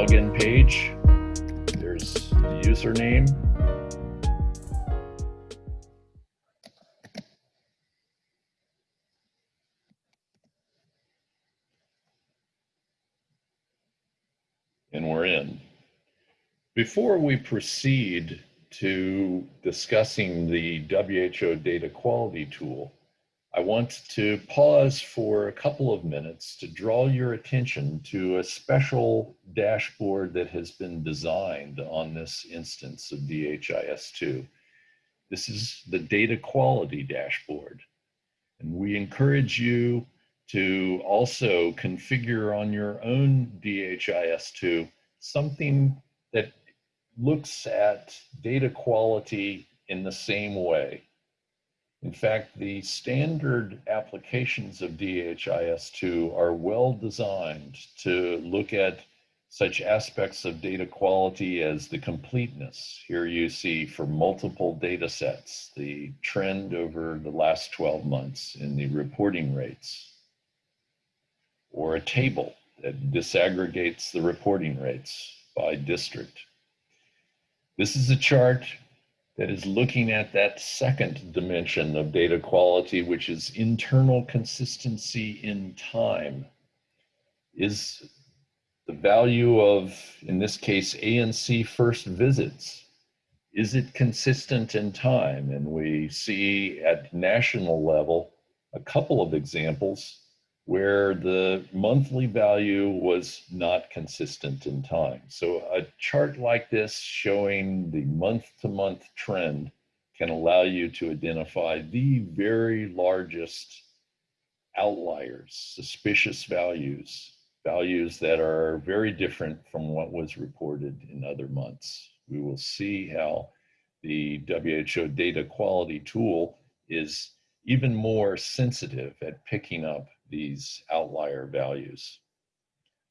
login page. There's the username. And we're in. Before we proceed to discussing the WHO data quality tool, I want to pause for a couple of minutes to draw your attention to a special dashboard that has been designed on this instance of DHIS2. This is the data quality dashboard. And we encourage you to also configure on your own DHIS2 something that looks at data quality in the same way. In fact, the standard applications of DHIS2 are well designed to look at such aspects of data quality as the completeness. Here you see for multiple data sets, the trend over the last 12 months in the reporting rates, or a table that disaggregates the reporting rates by district. This is a chart that is looking at that second dimension of data quality, which is internal consistency in time. Is the value of, in this case, ANC first visits, is it consistent in time? And we see at national level a couple of examples where the monthly value was not consistent in time. So a chart like this showing the month-to-month -month trend can allow you to identify the very largest outliers, suspicious values, values that are very different from what was reported in other months. We will see how the WHO data quality tool is even more sensitive at picking up these outlier values.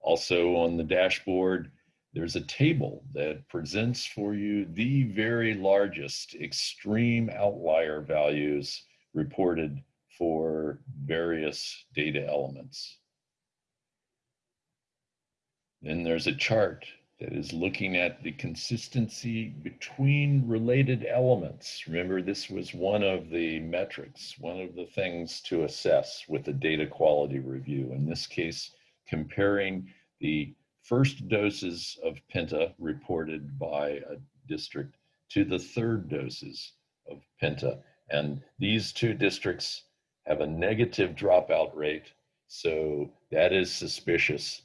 Also on the dashboard, there's a table that presents for you the very largest extreme outlier values reported for various data elements. Then there's a chart that is looking at the consistency between related elements. Remember, this was one of the metrics, one of the things to assess with the data quality review. In this case, comparing the first doses of Penta reported by a district to the third doses of Penta. And these two districts have a negative dropout rate. So that is suspicious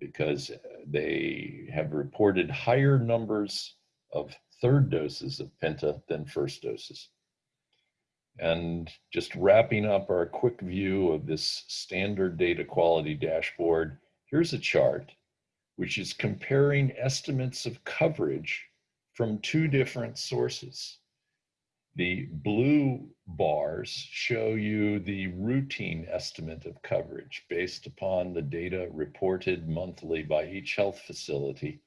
because uh, they have reported higher numbers of third doses of Penta than first doses. And just wrapping up our quick view of this standard data quality dashboard, here's a chart which is comparing estimates of coverage from two different sources. The blue bars show you the routine estimate of coverage based upon the data reported monthly by each health facility.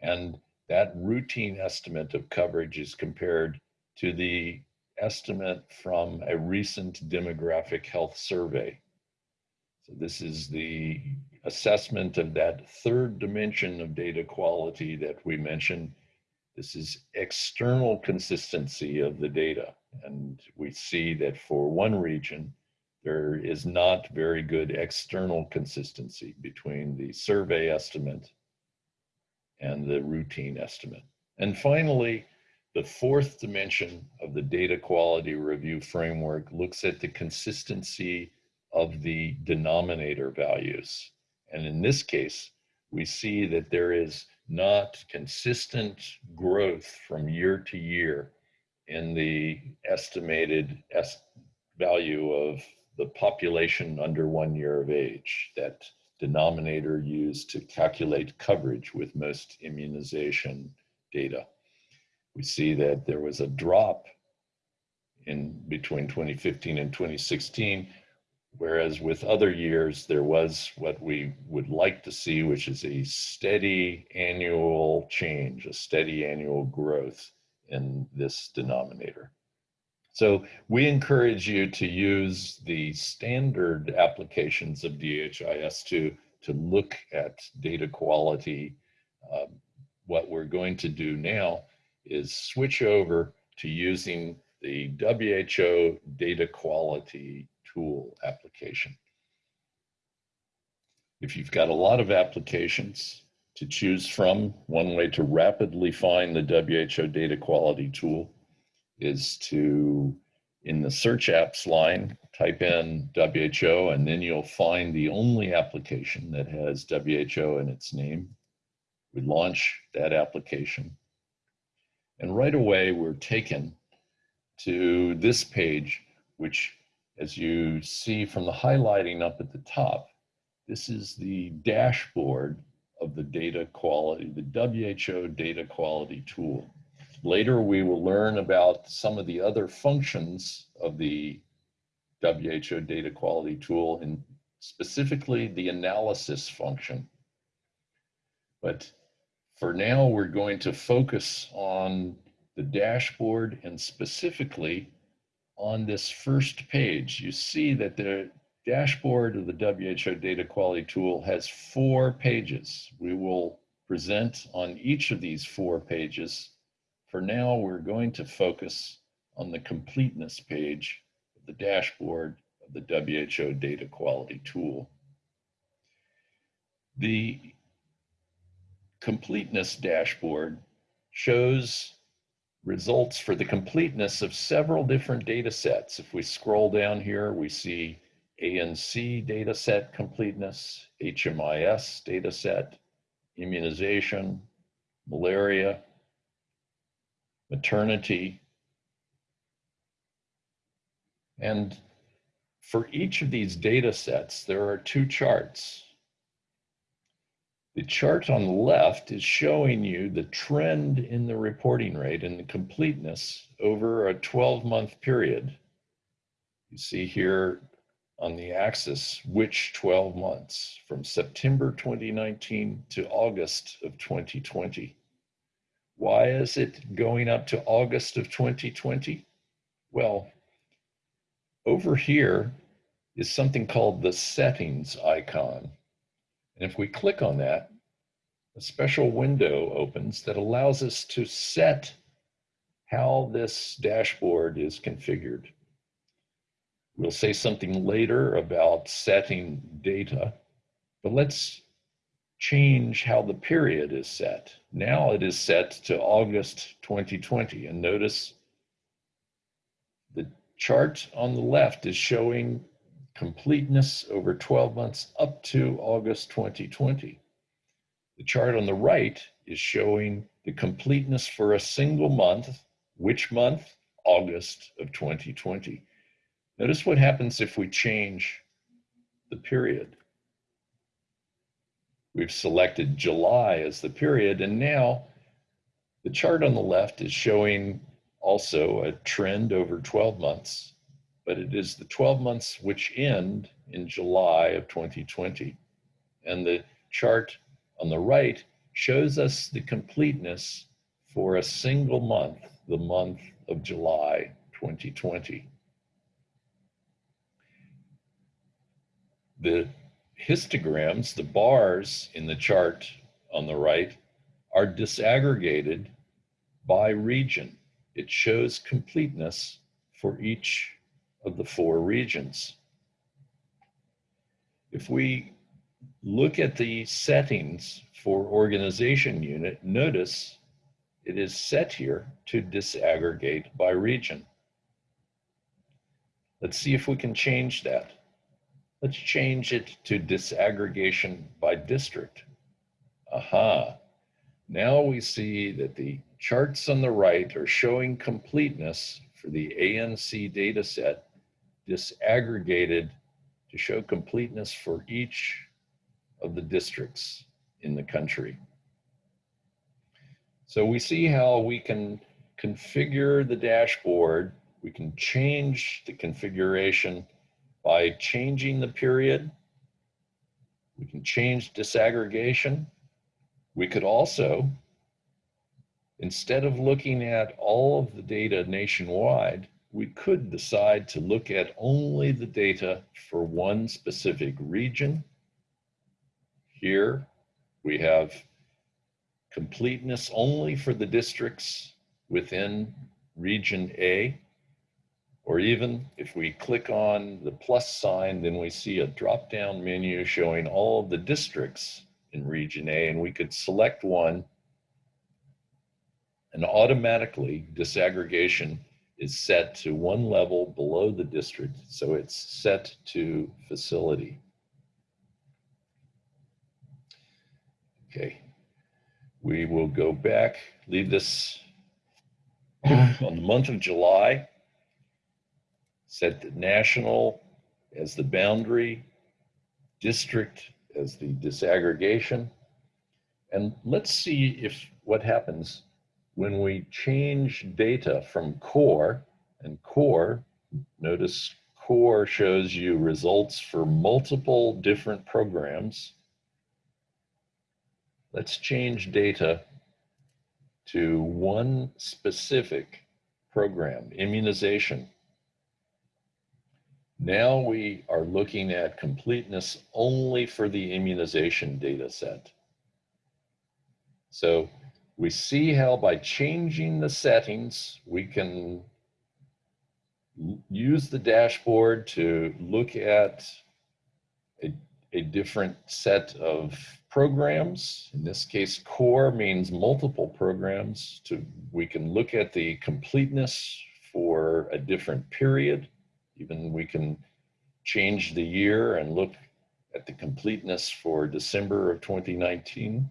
And that routine estimate of coverage is compared to the estimate from a recent demographic health survey. So this is the assessment of that third dimension of data quality that we mentioned this is external consistency of the data. And we see that for one region, there is not very good external consistency between the survey estimate and the routine estimate. And finally, the fourth dimension of the data quality review framework looks at the consistency of the denominator values. And in this case, we see that there is not consistent growth from year to year in the estimated est value of the population under one year of age, that denominator used to calculate coverage with most immunization data. We see that there was a drop in between 2015 and 2016 Whereas with other years, there was what we would like to see, which is a steady annual change, a steady annual growth in this denominator. So we encourage you to use the standard applications of DHIS2 to look at data quality Um, what we're going to do now is switch over to using the WHO data quality tool application. If you've got a lot of applications to choose from, one way to rapidly find the WHO data quality tool is to, in the search apps line, type in WHO, and then you'll find the only application that has WHO in its name. We launch that application. And right away, we're taken to this page, which, as you see from the highlighting up at the top, this is the dashboard of the data quality, the WHO data quality tool. Later, we will learn about some of the other functions of the WHO data quality tool and specifically the analysis function. But for now, we're going to focus on the dashboard and specifically on this first page. You see that the dashboard of the WHO data quality tool has four pages. We will present on each of these four pages. For now, we're going to focus on the completeness page of the dashboard of the WHO data quality tool. The completeness dashboard shows results for the completeness of several different data sets. If we scroll down here, we see ANC data set completeness, HMIS data set, immunization, malaria, maternity. And for each of these data sets, there are two charts. The chart on the left is showing you the trend in the reporting rate and the completeness over a 12 month period. You see here on the axis which 12 months from September 2019 to August of 2020. Why is it going up to August of 2020? Well, over here is something called the settings icon. And if we click on that, a special window opens that allows us to set how this dashboard is configured. We'll say something later about setting data, but let's change how the period is set. Now it is set to August 2020. And notice the chart on the left is showing completeness over 12 months up to August 2020. The chart on the right is showing the completeness for a single month. Which month? August of 2020. Notice what happens if we change the period. We've selected July as the period, and now the chart on the left is showing also a trend over 12 months, but it is the 12 months which end in July of 2020. And the chart on the right shows us the completeness for a single month, the month of July 2020. The histograms, the bars in the chart on the right, are disaggregated by region. It shows completeness for each of the four regions. If we look at the settings for organization unit, notice it is set here to disaggregate by region. Let's see if we can change that. Let's change it to disaggregation by district. Aha. Now we see that the charts on the right are showing completeness for the ANC data set disaggregated to show completeness for each of the districts in the country. So we see how we can configure the dashboard. We can change the configuration by changing the period. We can change disaggregation. We could also, instead of looking at all of the data nationwide, we could decide to look at only the data for one specific region. Here we have completeness only for the districts within region A. Or even if we click on the plus sign, then we see a drop-down menu showing all of the districts in region A, and we could select one and automatically disaggregation is set to one level below the district. So it's set to facility. Okay, we will go back, leave this on the month of July, set the national as the boundary, district as the disaggregation. And let's see if what happens when we change data from core, and core, notice core shows you results for multiple different programs. Let's change data to one specific program, immunization. Now we are looking at completeness only for the immunization data set. So we see how by changing the settings, we can use the dashboard to look at a, a different set of programs. In this case, core means multiple programs. To We can look at the completeness for a different period. Even we can change the year and look at the completeness for December of 2019.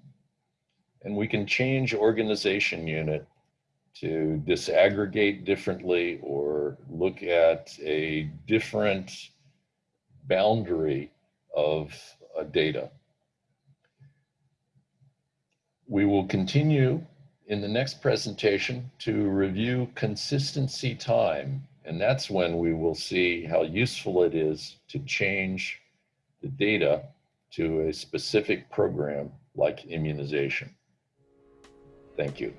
And we can change organization unit to disaggregate differently or look at a different boundary of uh, data. We will continue in the next presentation to review consistency time. And that's when we will see how useful it is to change the data to a specific program like immunization. Thank you.